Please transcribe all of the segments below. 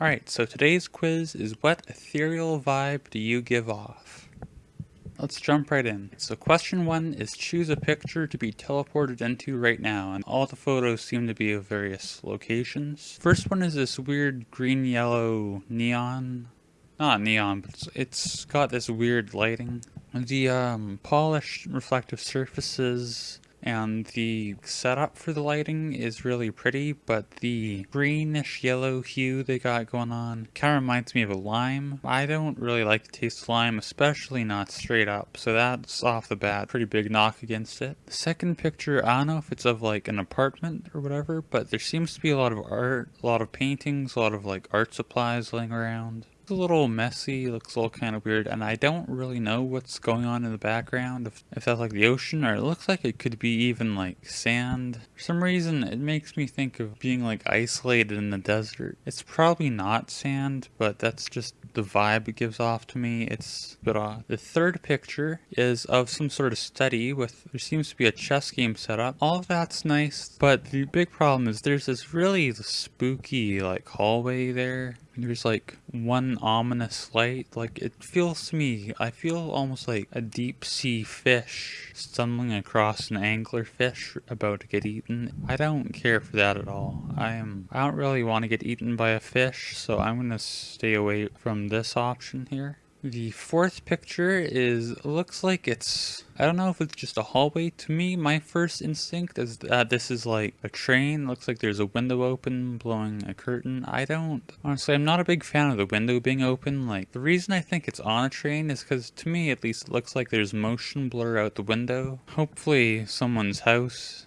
Alright, so today's quiz is what ethereal vibe do you give off? Let's jump right in. So question one is choose a picture to be teleported into right now, and all the photos seem to be of various locations. First one is this weird green-yellow neon. Not neon, but it's, got this weird lighting. The um, polished reflective surfaces and the setup for the lighting is really pretty, but the greenish yellow hue they got going on kind of reminds me of a lime. I don't really like the taste of lime, especially not straight up, so that's off the bat, pretty big knock against it. The second picture, I don't know if it's of like an apartment or whatever, but there seems to be a lot of art, a lot of paintings, a lot of like art supplies laying around a little messy, looks a little kind of weird, and I don't really know what's going on in the background, if, if that's like the ocean, or it looks like it could be even like sand. For some reason, it makes me think of being like isolated in the desert. It's probably not sand, but that's just the vibe it gives off to me. It's a bit odd. Uh, the third picture is of some sort of study with, there seems to be a chess game set up. All of that's nice, but the big problem is there's this really spooky like hallway there there's like one ominous light. Like it feels to me, I feel almost like a deep sea fish stumbling across an angler fish about to get eaten. I don't care for that at all. I am, I don't really want to get eaten by a fish, so I'm gonna stay away from this option here. The fourth picture is looks like it's I don't know if it's just a hallway. To me, my first instinct is that uh, this is like a train. Looks like there's a window open blowing a curtain. I don't honestly I'm not a big fan of the window being open. Like the reason I think it's on a train is because to me at least it looks like there's motion blur out the window. Hopefully someone's house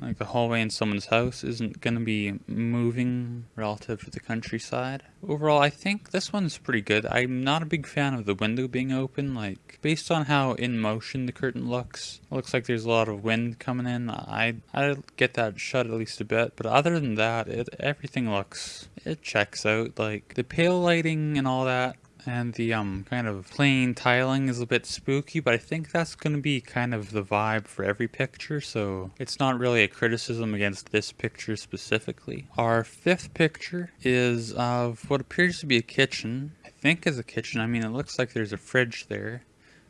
like the hallway in someone's house isn't going to be moving relative to the countryside. Overall, I think this one's pretty good. I'm not a big fan of the window being open. Like, based on how in motion the curtain looks, looks like there's a lot of wind coming in. I I get that shut at least a bit, but other than that, it everything looks it checks out. Like the pale lighting and all that and the um kind of plain tiling is a bit spooky, but I think that's going to be kind of the vibe for every picture, so it's not really a criticism against this picture specifically. Our fifth picture is of what appears to be a kitchen. I think is a kitchen. I mean, it looks like there's a fridge there.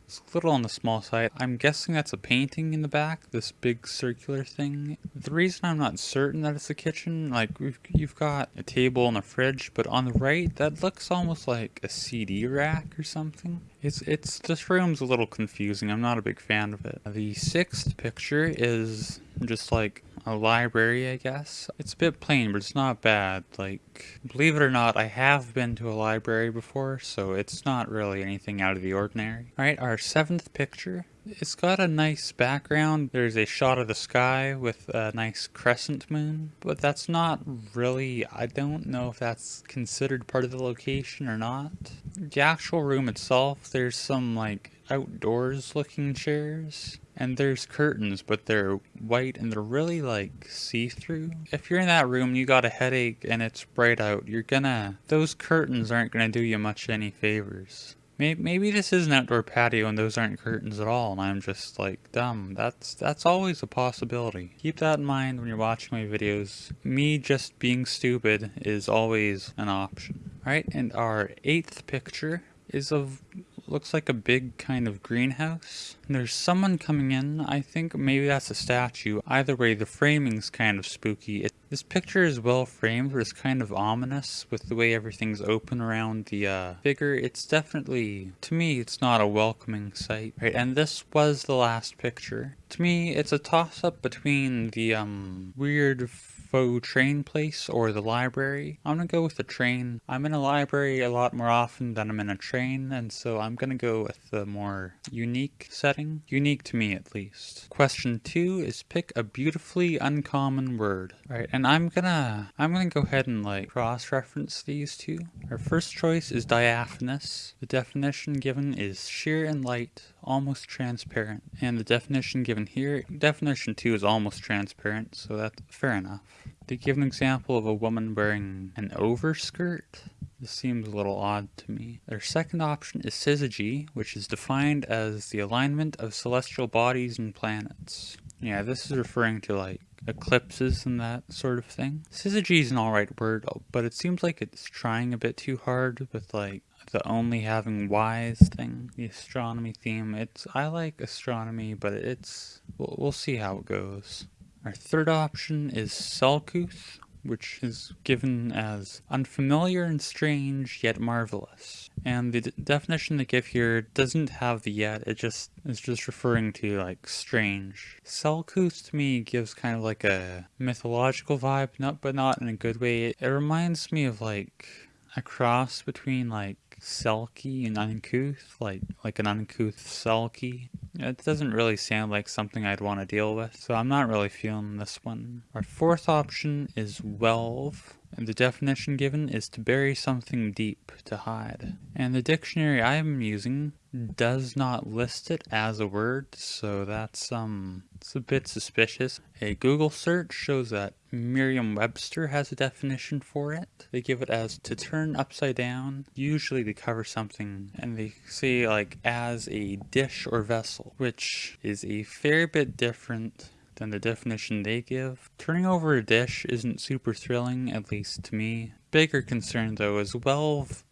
It's a little on the small side. I'm guessing that's a painting in the back, this big circular thing. The reason I'm not certain that it's a kitchen, like you've got a table and a fridge, but on the right, that looks almost like a CD rack or something. It's, it's, this room's a little confusing. I'm not a big fan of it. The sixth picture is just like a library, I guess. It's a bit plain, but it's not bad. Like, believe it or not, I have been to a library before, so it's not really anything out of the ordinary. Alright, our seventh picture. It's got a nice background. There's a shot of the sky with a nice crescent moon, but that's not really, I don't know if that's considered part of the location or not. The actual room itself, there's some like outdoors looking chairs and there's curtains but they're white and they're really like see-through. If you're in that room you got a headache and it's bright out you're gonna those curtains aren't gonna do you much any favors. Maybe, this is an outdoor patio and those aren't curtains at all and i'm just like dumb. That's that's always a possibility. Keep that in mind when you're watching my videos. Me just being stupid is always an option. All right and our eighth picture is of looks like a big kind of greenhouse. There's someone coming in. I think maybe that's a statue. Either way, the framing's kind of spooky. It, this picture is well framed, but it's kind of ominous with the way everything's open around the uh, figure. It's definitely, to me, it's not a welcoming sight. Right, and this was the last picture. To me, it's a toss-up between the um, weird faux train place or the library. I'm gonna go with the train. I'm in a library a lot more often than I'm in a train, and so I'm gonna go with the more unique setting. Unique to me, at least. Question two is pick a beautifully uncommon word. Right, and I'm gonna, I'm gonna go ahead and like cross-reference these two. Our first choice is diaphanous. The definition given is sheer and light, almost transparent. And the definition given here, definition 2 is almost transparent, so that's fair enough. They give an example of a woman wearing an overskirt. This seems a little odd to me. Their second option is syzygy, which is defined as the alignment of celestial bodies and planets. Yeah, this is referring to like eclipses and that sort of thing. Syzygy is an alright word, but it seems like it's trying a bit too hard with like the only having wise thing, the astronomy theme. It's I like astronomy, but it's we'll, we'll see how it goes. Our third option is Selcouth, which is given as unfamiliar and strange yet marvelous. And the definition they give here doesn't have the yet, it just is just referring to like strange. Selcouth to me gives kind of like a mythological vibe, not but not in a good way. It, it reminds me of like a cross between like Selkie and uncouth, like like an uncouth Selkie. It doesn't really sound like something I'd want to deal with, so I'm not really feeling this one. Our fourth option is Whelve. And the definition given is to bury something deep, to hide. And the dictionary I'm using does not list it as a word, so that's um it's a bit suspicious. A Google search shows that Merriam-Webster has a definition for it. They give it as to turn upside down, usually to cover something, and they say like as a dish or vessel, which is a fair bit different than the definition they give. Turning over a dish isn't super thrilling, at least to me. Bigger concern though is Whelve,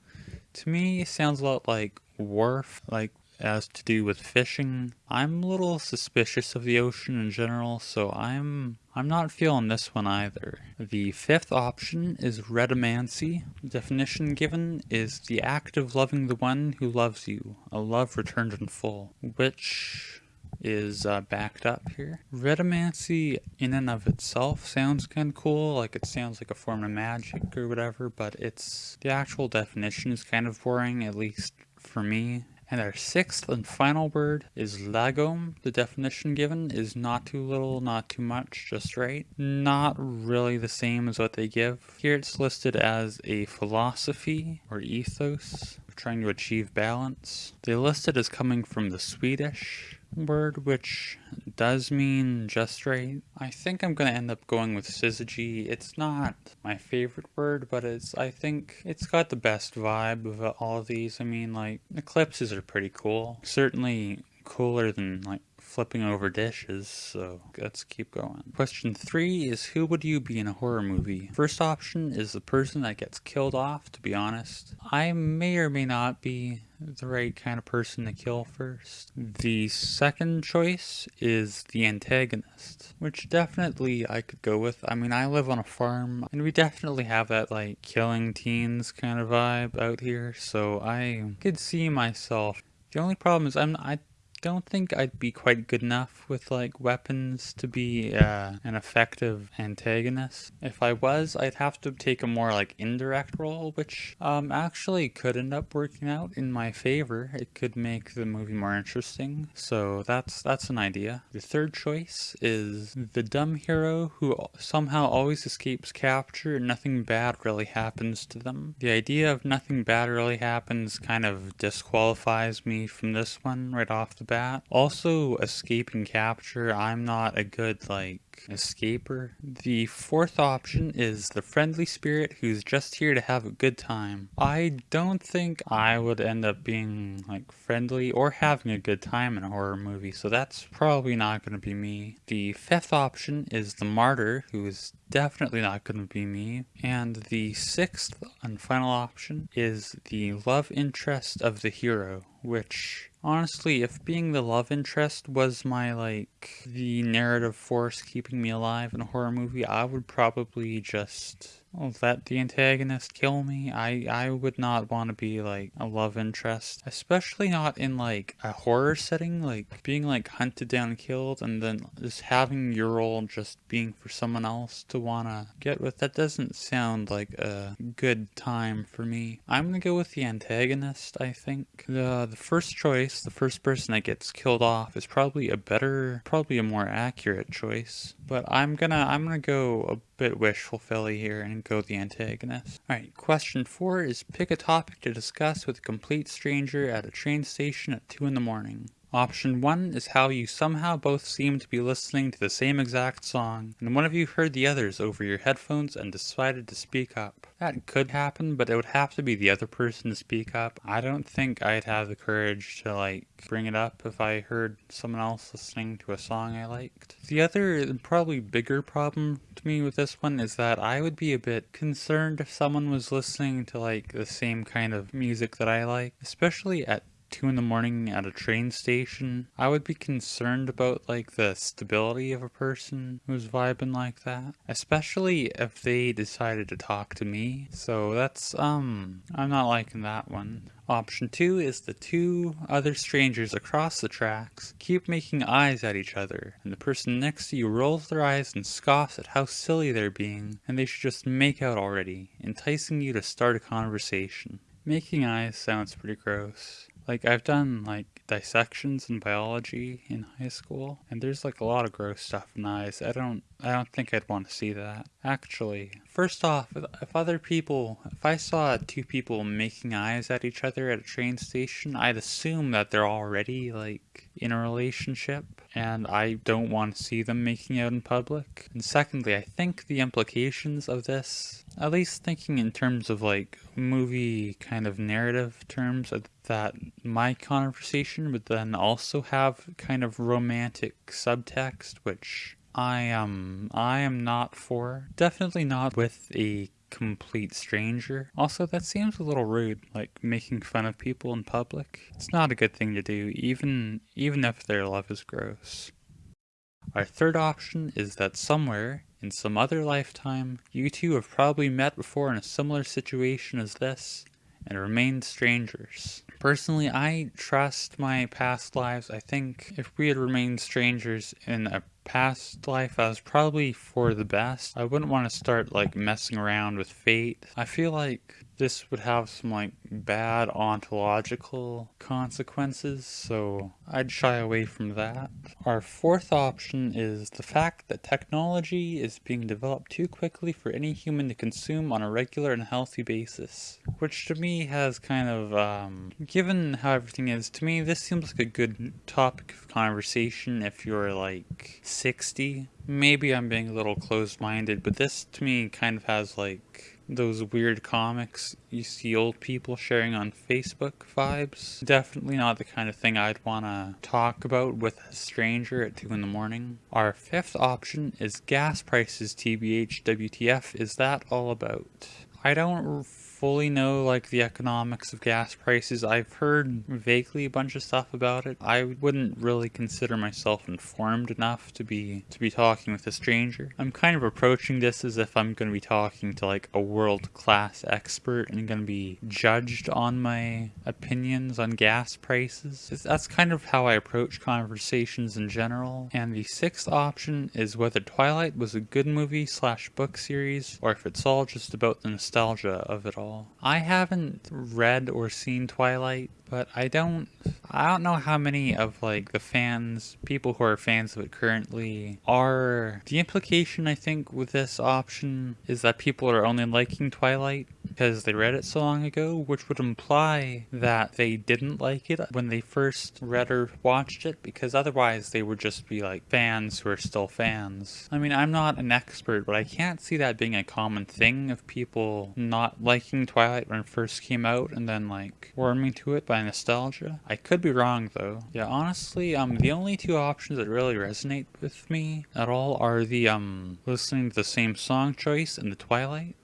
to me sounds a lot like wharf, like as to do with fishing. I'm a little suspicious of the ocean in general, so I'm I'm not feeling this one either. The fifth option is redamancy. Definition given is the act of loving the one who loves you, a love returned in full, which is uh, backed up here. Redamancy in and of itself sounds kind of cool, like it sounds like a form of magic or whatever, but it's the actual definition is kind of boring, at least for me. And our sixth and final word is lagom. The definition given is not too little, not too much, just right. Not really the same as what they give. Here it's listed as a philosophy or ethos, trying to achieve balance. They list it as coming from the Swedish word, which does mean just right. I think I'm going to end up going with syzygy. It's not my favorite word, but it's I think it's got the best vibe of all of these. I mean, like, eclipses are pretty cool. Certainly cooler than, like, flipping over dishes, so let's keep going. Question three is who would you be in a horror movie? First option is the person that gets killed off, to be honest. I may or may not be the right kind of person to kill first. The second choice is the antagonist, which definitely I could go with. I mean, I live on a farm, and we definitely have that, like, killing teens kind of vibe out here, so I could see myself. The only problem is I'm I don't think I'd be quite good enough with like weapons to be uh, an effective antagonist. If I was, I'd have to take a more like indirect role, which um, actually could end up working out in my favor. It could make the movie more interesting. So that's that's an idea. The third choice is the dumb hero who somehow always escapes capture and nothing bad really happens to them. The idea of nothing bad really happens kind of disqualifies me from this one right off the bat bat. Also, escaping capture, I'm not a good, like, escaper. The fourth option is the friendly spirit who's just here to have a good time. I don't think I would end up being like friendly or having a good time in a horror movie, so that's probably not going to be me. The fifth option is the martyr who is definitely not going to be me. And the sixth and final option is the love interest of the hero, which honestly, if being the love interest was my like the narrative force keeping me alive in a horror movie, I would probably just let the antagonist kill me. I, I would not want to be like a love interest, especially not in like a horror setting, like being like hunted down and killed and then just having your role just being for someone else to want to get with. That doesn't sound like a good time for me. I'm going to go with the antagonist, I think. The, the first choice, the first person that gets killed off is probably a better, probably a more accurate choice. But I'm gonna, I'm gonna go a bit wishful Philly here and go the antagonist. Alright, question 4 is pick a topic to discuss with a complete stranger at a train station at 2 in the morning. Option 1 is how you somehow both seem to be listening to the same exact song, and one of you heard the others over your headphones and decided to speak up. That could happen, but it would have to be the other person to speak up. I don't think I'd have the courage to like bring it up if I heard someone else listening to a song I liked. The other, probably bigger problem to me with this one is that I would be a bit concerned if someone was listening to like the same kind of music that I like, especially at 2 in the morning at a train station, I would be concerned about like the stability of a person who's vibing like that. Especially if they decided to talk to me. So that's, um, I'm not liking that one. Option 2 is the two other strangers across the tracks keep making eyes at each other, and the person next to you rolls their eyes and scoffs at how silly they're being, and they should just make out already, enticing you to start a conversation. Making eyes sounds pretty gross. Like I've done like dissections in biology in high school and there's like a lot of gross stuff in eyes. I don't I don't think I'd want to see that. Actually, first off, if other people, if I saw two people making eyes at each other at a train station, I'd assume that they're already like in a relationship and I don't want to see them making out in public. And secondly, I think the implications of this, at least thinking in terms of like movie kind of narrative terms, that my conversation would then also have kind of romantic subtext, which I am I am not for. Definitely not with a complete stranger. Also, that seems a little rude, like making fun of people in public. It's not a good thing to do, even even if their love is gross. Our third option is that somewhere, in some other lifetime, you two have probably met before in a similar situation as this, and remained strangers. Personally, I trust my past lives. I think if we had remained strangers in a past life, I was probably for the best. I wouldn't want to start like messing around with fate. I feel like this would have some like bad ontological consequences, so I'd shy away from that. Our fourth option is the fact that technology is being developed too quickly for any human to consume on a regular and healthy basis, which to me has kind of, um, given how everything is, to me this seems like a good topic of conversation if you're like 60. Maybe I'm being a little closed-minded, but this to me kind of has like those weird comics you see old people sharing on Facebook vibes. Definitely not the kind of thing I'd want to talk about with a stranger at 2 in the morning. Our fifth option is gas prices TBH WTF is that all about? I don't fully know like the economics of gas prices. I've heard vaguely a bunch of stuff about it. I wouldn't really consider myself informed enough to be to be talking with a stranger. I'm kind of approaching this as if I'm going to be talking to like a world-class expert and going to be judged on my opinions on gas prices. That's kind of how I approach conversations in general. And the sixth option is whether Twilight was a good movie slash book series or if it's all just about the nostalgia of it all I haven't read or seen Twilight, but I don't I don't know how many of like the fans, people who are fans of it currently are. The implication I think with this option is that people are only liking Twilight because they read it so long ago, which would imply that they didn't like it when they first read or watched it because otherwise they would just be like fans who are still fans. I mean, I'm not an expert, but I can't see that being a common thing of people not liking Twilight when it first came out and then like warming to it by nostalgia. I could be wrong though. Yeah, honestly, um, the only two options that really resonate with me at all are the um, listening to the same song choice and the Twilight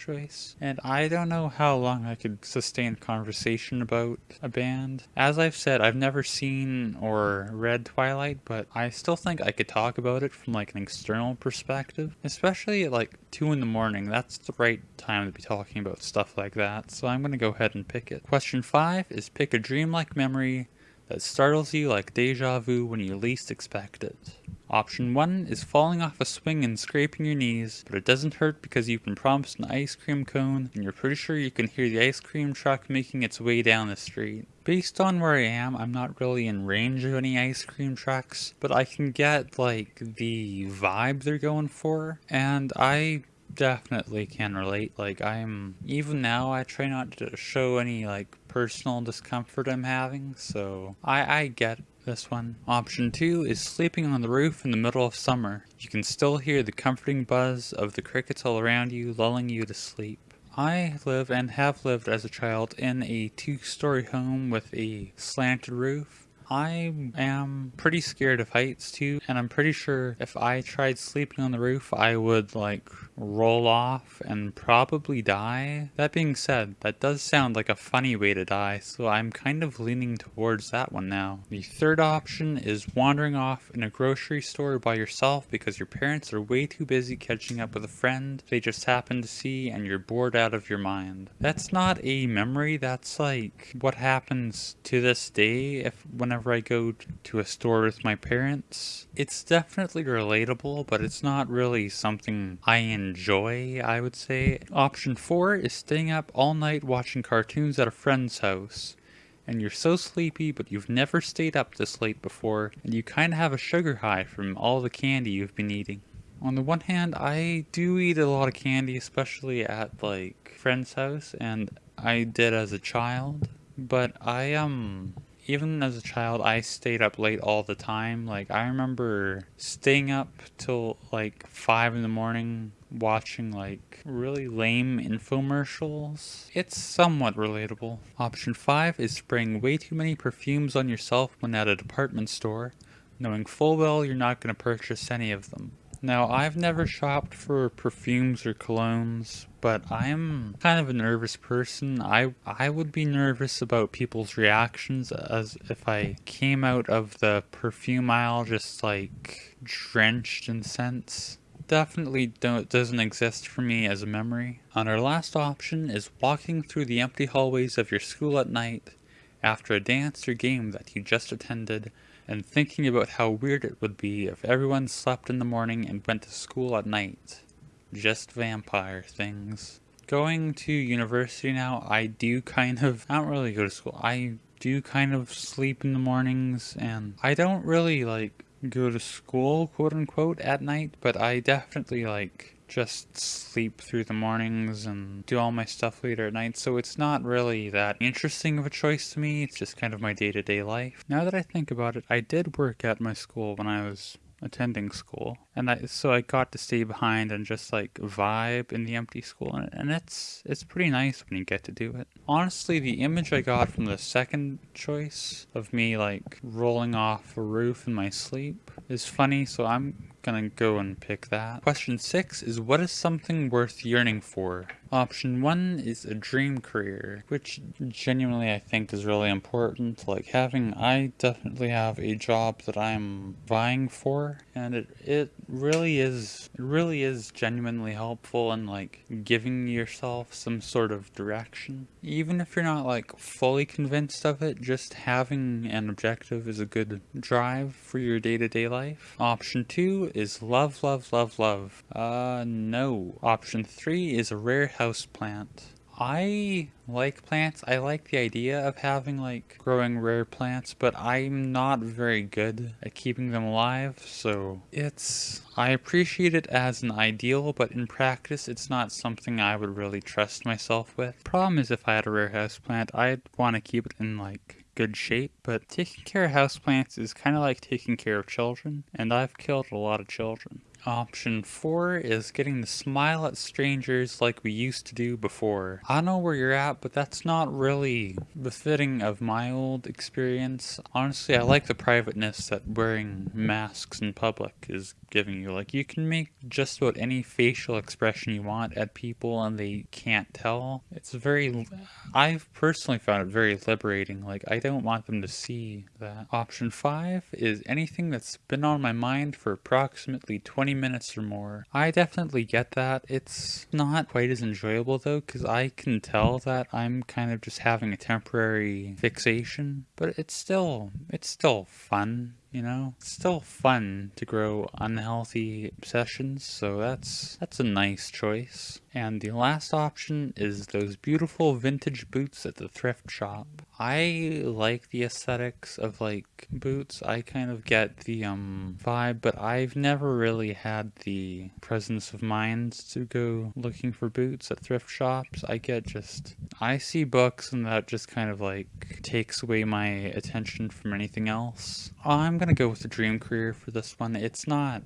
choice. And I don't know how long I could sustain conversation about a band. As I've said, I've never seen or read Twilight, but I still think I could talk about it from like an external perspective. Especially at like 2 in the morning, that's the right time to be talking about stuff like that. So I'm gonna go ahead and pick it. Question 5 is pick a dreamlike memory that startles you like deja vu when you least expect it. Option 1 is falling off a swing and scraping your knees, but it doesn't hurt because you've been promised an ice cream cone and you're pretty sure you can hear the ice cream truck making its way down the street. Based on where I am, I'm not really in range of any ice cream trucks, but I can get like the vibe they're going for, and I definitely can relate. Like I'm, even now I try not to show any like personal discomfort I'm having, so I, I get this one. Option 2 is sleeping on the roof in the middle of summer. You can still hear the comforting buzz of the crickets all around you, lulling you to sleep. I live and have lived as a child in a two-story home with a slanted roof. I am pretty scared of heights too, and I'm pretty sure if I tried sleeping on the roof, I would like roll off and probably die. That being said, that does sound like a funny way to die, so I'm kind of leaning towards that one now. The third option is wandering off in a grocery store by yourself because your parents are way too busy catching up with a friend they just happen to see and you're bored out of your mind. That's not a memory, that's like what happens to this day if whenever I go to a store with my parents. It's definitely relatable, but it's not really something I enjoy, I would say. Option 4 is staying up all night watching cartoons at a friend's house. And you're so sleepy, but you've never stayed up this late before, and you kinda have a sugar high from all the candy you've been eating. On the one hand, I do eat a lot of candy, especially at like friend's house, and I did as a child. But I um even as a child, I stayed up late all the time. Like, I remember staying up till like 5 in the morning watching like really lame infomercials. It's somewhat relatable. Option 5 is spraying way too many perfumes on yourself when at a department store, knowing full well you're not going to purchase any of them. Now, I've never shopped for perfumes or colognes, but I'm kind of a nervous person. I I would be nervous about people's reactions as if I came out of the perfume aisle just like drenched in scents. Definitely doesn't exist for me as a memory. And our last option is walking through the empty hallways of your school at night after a dance or game that you just attended and thinking about how weird it would be if everyone slept in the morning and went to school at night. Just vampire things. Going to university now, I do kind of, I don't really go to school, I do kind of sleep in the mornings and I don't really like go to school quote unquote at night, but I definitely like just sleep through the mornings and do all my stuff later at night, so it's not really that interesting of a choice to me. It's just kind of my day-to-day -day life. Now that I think about it, I did work at my school when I was attending school. And I so I got to stay behind and just like vibe in the empty school. And, and it's it's pretty nice when you get to do it. Honestly, the image I got from the second choice of me like rolling off a roof in my sleep is funny, so I'm gonna go and pick that. Question six is what is something worth yearning for? Option one is a dream career, which genuinely I think is really important. Like having, I definitely have a job that I'm vying for, and it, it really is, it really is genuinely helpful in like giving yourself some sort of direction. Even if you're not like fully convinced of it, just having an objective is a good drive for your day-to-day -day life. Option two is love, love, love, love. Uh, no. Option three is a rare house plant. I like plants. I like the idea of having like growing rare plants, but I'm not very good at keeping them alive. So it's, I appreciate it as an ideal, but in practice, it's not something I would really trust myself with. Problem is if I had a rare house plant, I'd want to keep it in like good shape, but taking care of houseplants is kind of like taking care of children, and I've killed a lot of children. Option 4 is getting to smile at strangers like we used to do before. I know where you're at, but that's not really befitting of my old experience. Honestly, I like the privateness that wearing masks in public is giving you. Like, you can make just about any facial expression you want at people and they can't tell. It's very... I've personally found it very liberating. Like, I don't want them to see that. Option 5 is anything that's been on my mind for approximately 20 20 minutes or more. I definitely get that. It's not quite as enjoyable though, because I can tell that I'm kind of just having a temporary fixation, but it's still, it's still fun you know? It's still fun to grow unhealthy obsessions, so that's that's a nice choice. And the last option is those beautiful vintage boots at the thrift shop. I like the aesthetics of like boots. I kind of get the um vibe, but I've never really had the presence of mind to go looking for boots at thrift shops. I get just I see books and that just kind of like takes away my attention from anything else. I'm gonna go with the dream career for this one. It's not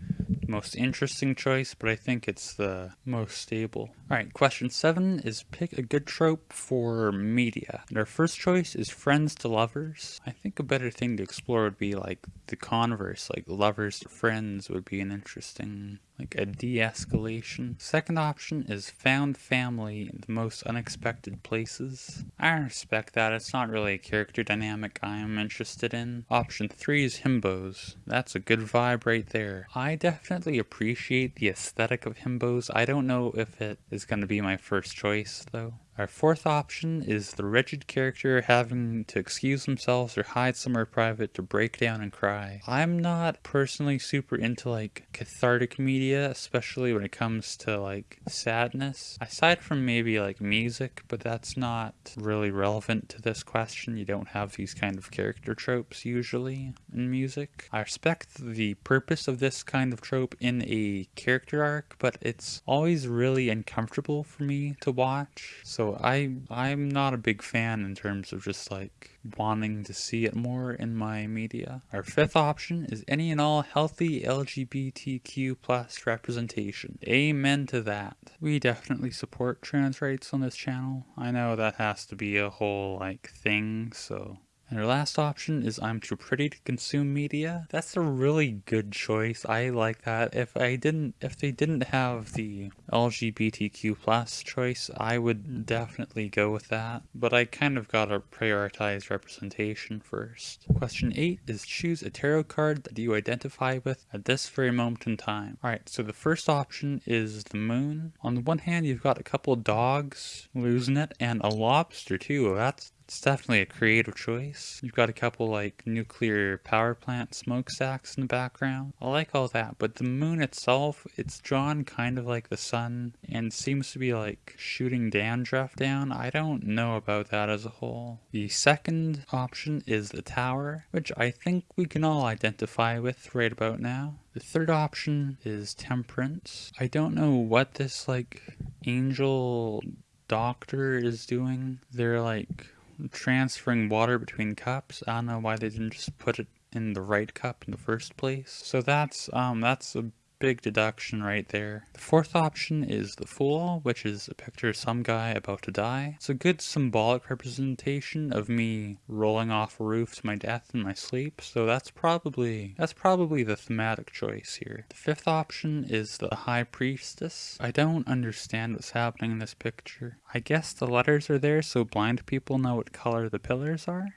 most interesting choice, but I think it's the most stable. Alright, question seven is pick a good trope for media. And our first choice is friends to lovers. I think a better thing to explore would be like the converse, like lovers to friends would be an interesting like a de-escalation. Second option is found family in the most unexpected places. I respect that, it's not really a character dynamic I am interested in. Option 3 is himbos. That's a good vibe right there. I definitely appreciate the aesthetic of himbos. I don't know if it is going to be my first choice though. Our fourth option is the rigid character having to excuse themselves or hide somewhere private to break down and cry. I'm not personally super into like cathartic media, especially when it comes to like sadness. Aside from maybe like music, but that's not really relevant to this question. You don't have these kind of character tropes usually in music. I respect the purpose of this kind of trope in a character arc, but it's always really uncomfortable for me to watch. So so I I'm not a big fan in terms of just like wanting to see it more in my media. Our fifth option is any and all healthy LGBTQ plus representation. Amen to that. We definitely support trans rights on this channel. I know that has to be a whole like thing, so and our last option is I'm too pretty to consume media. That's a really good choice. I like that. If I didn't, if they didn't have the LGBTQ plus choice, I would definitely go with that. But I kind of gotta prioritize representation first. Question eight is choose a tarot card that you identify with at this very moment in time. Alright, so the first option is the moon. On the one hand, you've got a couple dogs losing it and a lobster too. That's it's definitely a creative choice. You've got a couple like nuclear power plant smokestacks in the background. I like all that, but the moon itself, it's drawn kind of like the sun and seems to be like shooting dandruff down. I don't know about that as a whole. The second option is the tower, which I think we can all identify with right about now. The third option is temperance. I don't know what this like angel doctor is doing. They're like transferring water between cups. I don't know why they didn't just put it in the right cup in the first place. So that's um that's a big deduction right there. The fourth option is the Fool, which is a picture of some guy about to die. It's a good symbolic representation of me rolling off a roof to my death in my sleep, so that's probably that's probably the thematic choice here. The fifth option is the High Priestess. I don't understand what's happening in this picture. I guess the letters are there so blind people know what color the pillars are?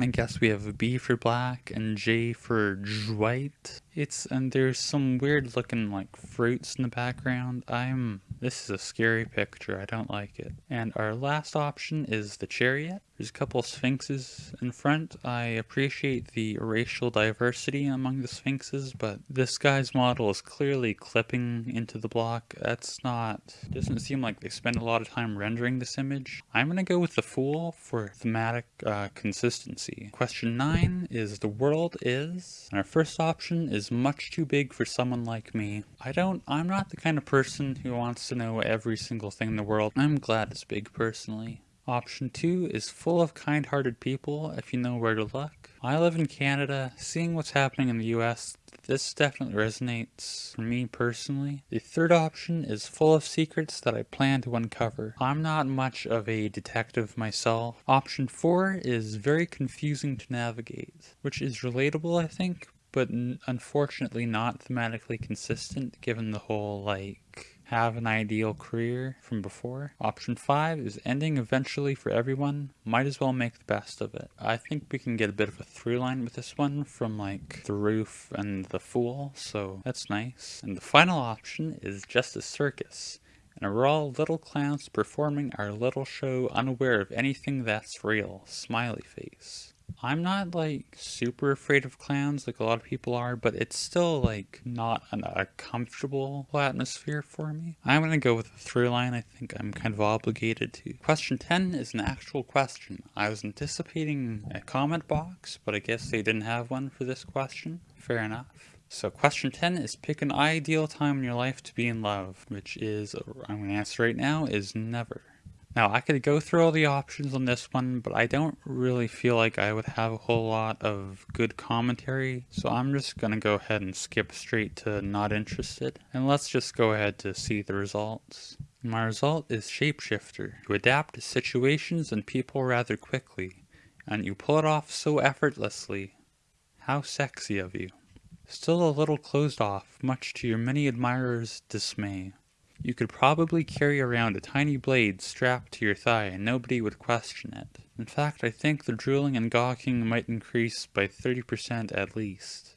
I guess we have B for black and J for white. It's and there's some weird looking like fruits in the background. I'm this is a scary picture. I don't like it. And our last option is the chariot. There's a couple sphinxes in front. I appreciate the racial diversity among the sphinxes, but this guy's model is clearly clipping into the block. That's not, doesn't seem like they spend a lot of time rendering this image. I'm gonna go with the Fool for thematic uh, consistency. Question nine is the world is, and our first option is much too big for someone like me. I don't, I'm not the kind of person who wants to know every single thing in the world. I'm glad it's big personally. Option 2 is full of kind-hearted people if you know where to look. I live in Canada, seeing what's happening in the US, this definitely resonates for me personally. The third option is full of secrets that I plan to uncover. I'm not much of a detective myself. Option 4 is very confusing to navigate, which is relatable I think, but unfortunately not thematically consistent given the whole like have an ideal career from before. Option 5 is ending eventually for everyone. Might as well make the best of it. I think we can get a bit of a through line with this one from like the roof and the fool, so that's nice. And the final option is just a circus. And we're all little clowns performing our little show unaware of anything that's real. Smiley face. I'm not like super afraid of clowns like a lot of people are, but it's still like not an, a comfortable atmosphere for me. I'm gonna go with a through line. I think I'm kind of obligated to. Question 10 is an actual question. I was anticipating a comment box, but I guess they didn't have one for this question. Fair enough. So question 10 is pick an ideal time in your life to be in love, which is, I'm going to answer right now, is never. Now, I could go through all the options on this one, but I don't really feel like I would have a whole lot of good commentary, so I'm just going to go ahead and skip straight to not interested, and let's just go ahead to see the results. My result is Shapeshifter. You adapt to situations and people rather quickly, and you pull it off so effortlessly. How sexy of you. Still a little closed off, much to your many admirers' dismay. You could probably carry around a tiny blade strapped to your thigh and nobody would question it. In fact, I think the drooling and gawking might increase by 30% at least.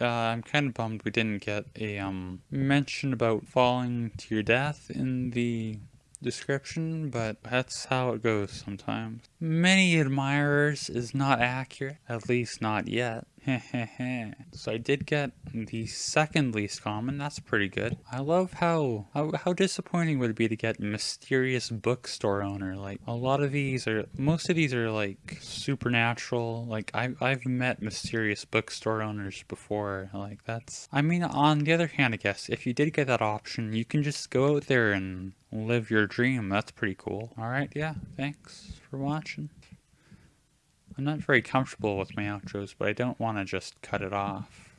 Uh, I'm kind of bummed we didn't get a um, mention about falling to your death in the description, but that's how it goes sometimes. Many admirers is not accurate, at least not yet. so I did get the second least common, that's pretty good. I love how, how, how disappointing would it be to get mysterious bookstore owner. Like a lot of these are, most of these are like supernatural. Like I, I've met mysterious bookstore owners before. Like that's, I mean, on the other hand, I guess if you did get that option, you can just go out there and live your dream. That's pretty cool. All right. Yeah. Thanks for watching. I'm not very comfortable with my outros, but I don't want to just cut it off.